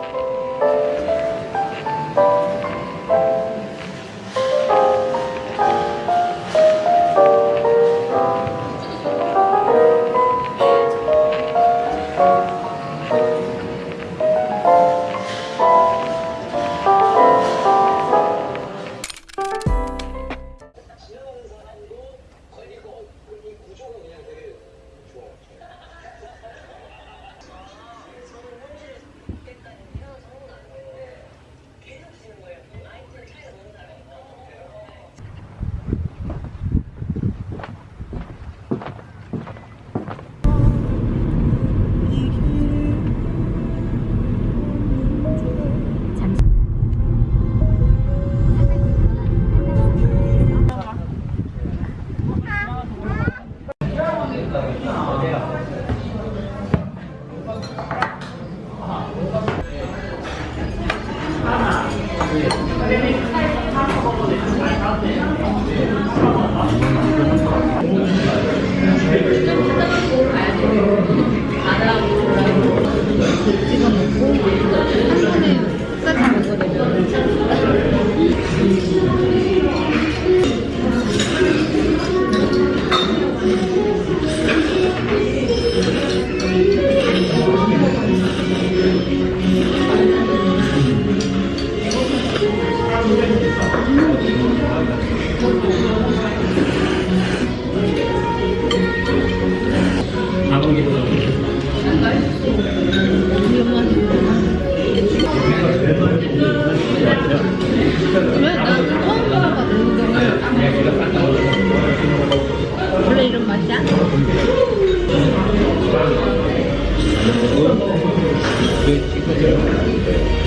うん。 이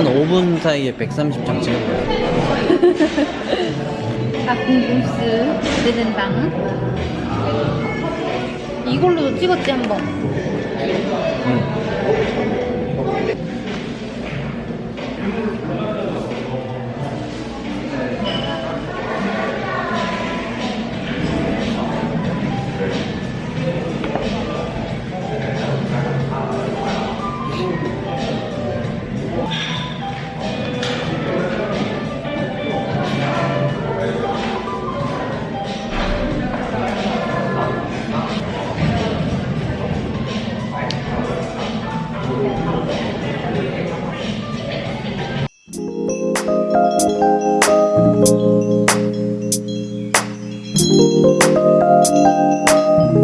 한 5분 사이에 130장 찍은 거야. 닭궁금스 기대된당 이걸로도 찍었지 한번 응.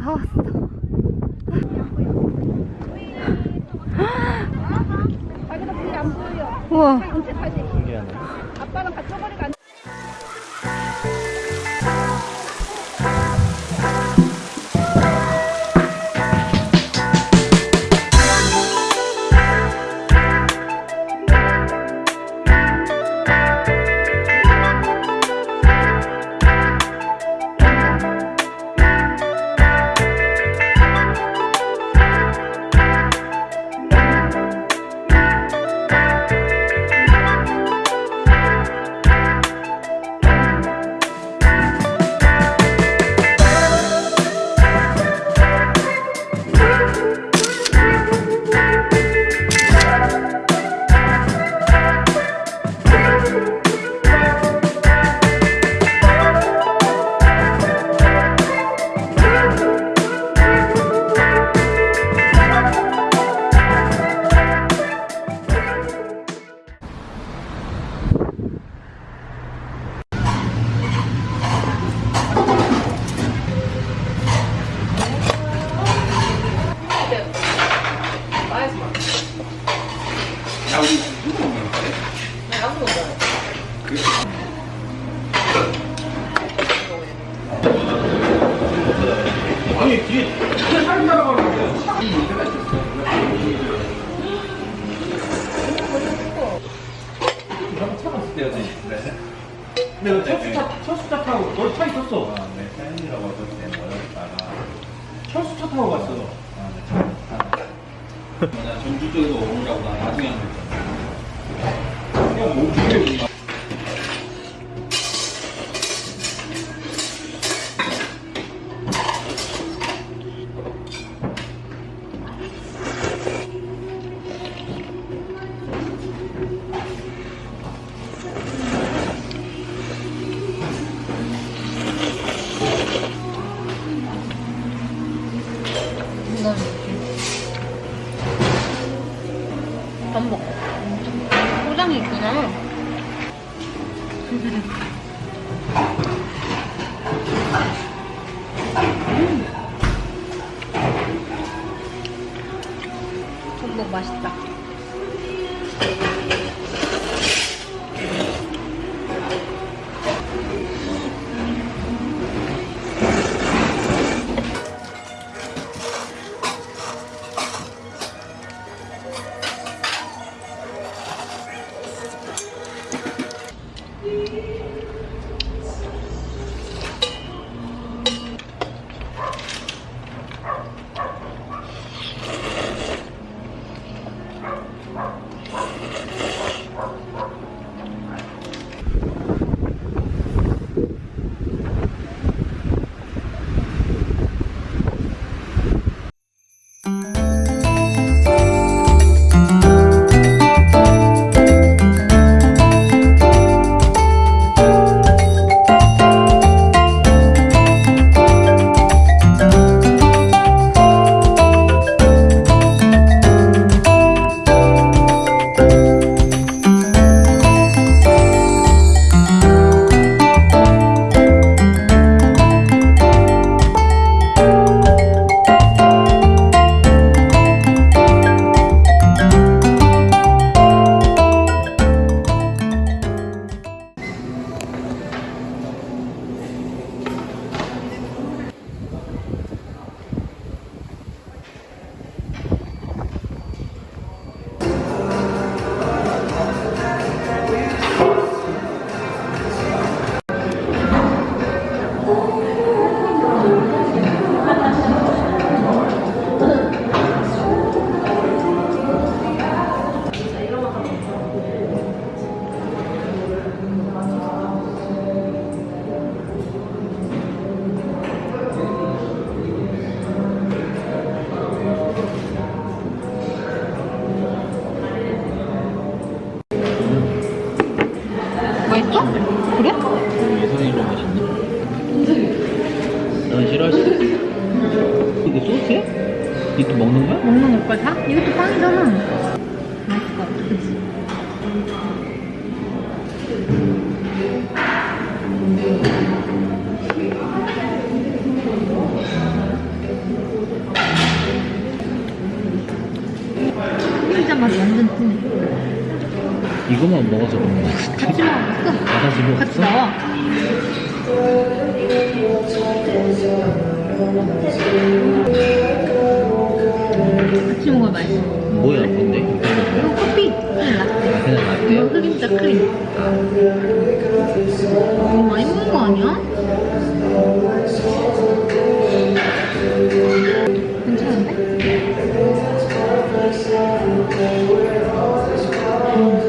다 타고 갔어. 아, 네, 참. 아, 전주 쪽에서 오느라고 나 나중에 한 거잖 너무 많이 먹는 거 아니야? 괜찮은데? 음.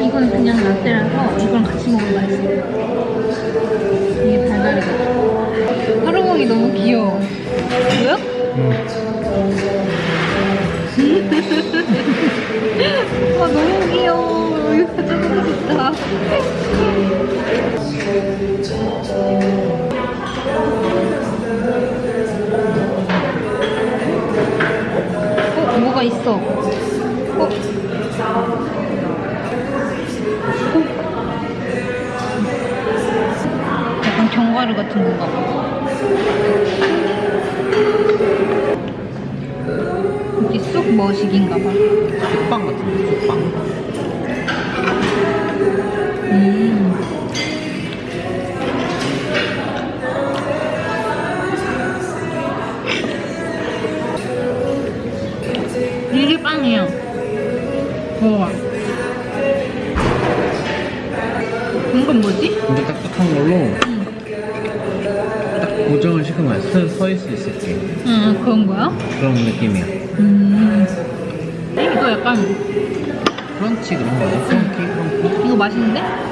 이건 그냥 라떼라서 이거랑 같이 먹으면 맛있어. 이게 달달해가지고. 하루멍이 너무 귀여워. 보여? 와 너무 귀여워. 이거 가져보고 싶다. 어 뭐가 있어? 어? 어? 약간 견과류 같은 건가 봐. 이게 쑥 머시기인가 봐. 쑥빵 같은데, 쑥빵. 음. 이게 빵이야. 우와. 이건 뭐지? 근데 딱딱한 걸로 응. 딱 고정을 시키면 서, 서 있을 수 있을게. 응, 그런 거야? 그런 느낌이야. 음. 이거 약간, 크런치 그런 거야? 크런키? 크런키? 이거 맛있는데?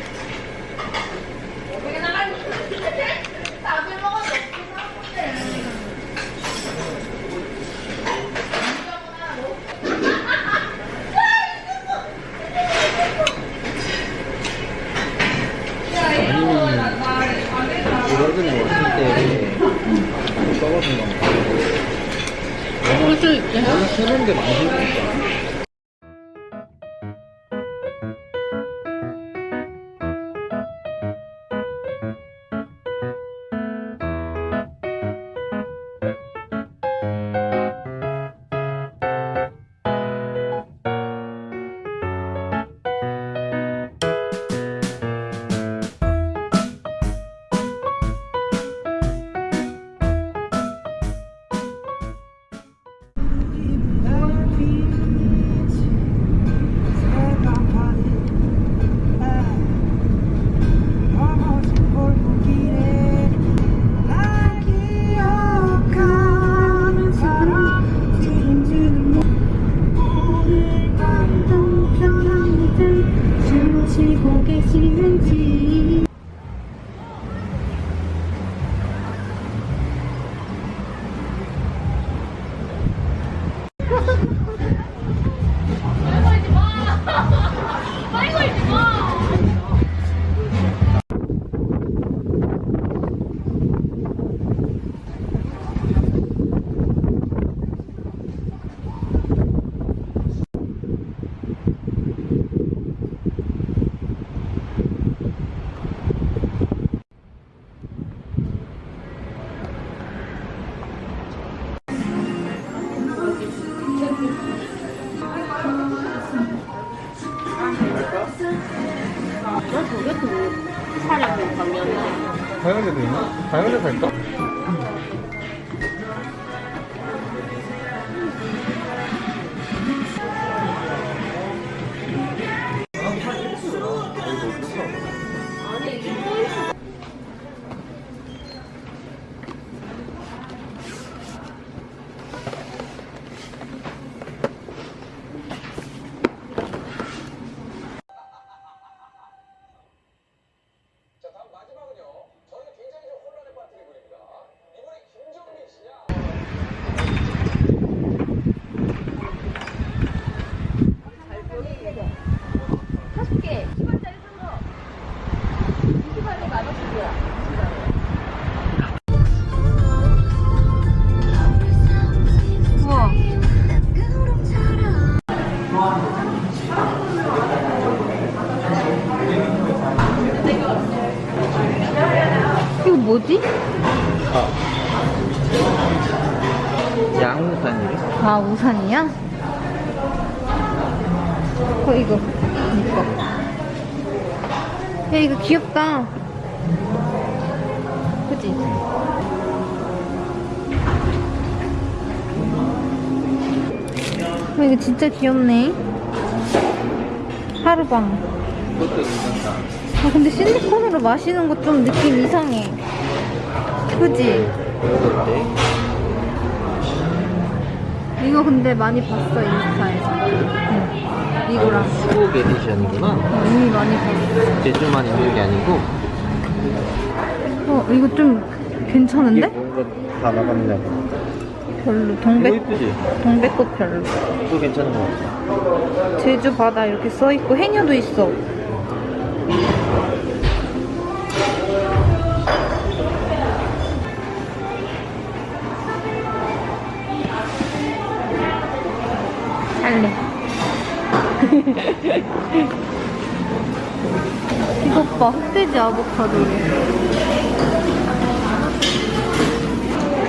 원래 새로운 게 많이 생기니까. 그지? 어 이거 진짜 귀엽네 하루방. 아 근데 실리콘으로 마시는 거 좀 느낌 이상해 그지? 이거 근데 많이 봤어 인스타에서 응. 이거랑 수국 에디션이구나. 어, 이미 많이 봤어 제주만 있는 게 아니고. 어 이거 좀 괜찮은데? 다 나갔냐고. 별로 동백 이쁘지? 동백꽃 별로 이거 괜찮은 거 같아. 제주 바다 이렇게 써 있고 해녀도 있어 살래 이것 봐 흑돼지 아보카도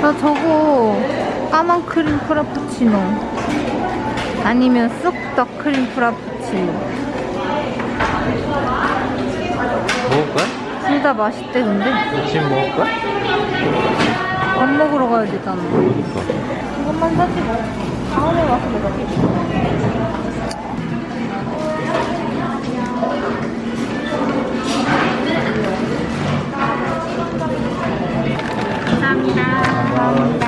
나 저거 까만 크림 Frappuccino 아니면 쑥떡 크림 Frappuccino 먹을 거야? 둘다 맛있대 근데 지금 먹을 거야? 밥 먹으러 가야 되잖아 그러니까. 이것만 사지 뭐 다음에 와서 먹을게 Amen.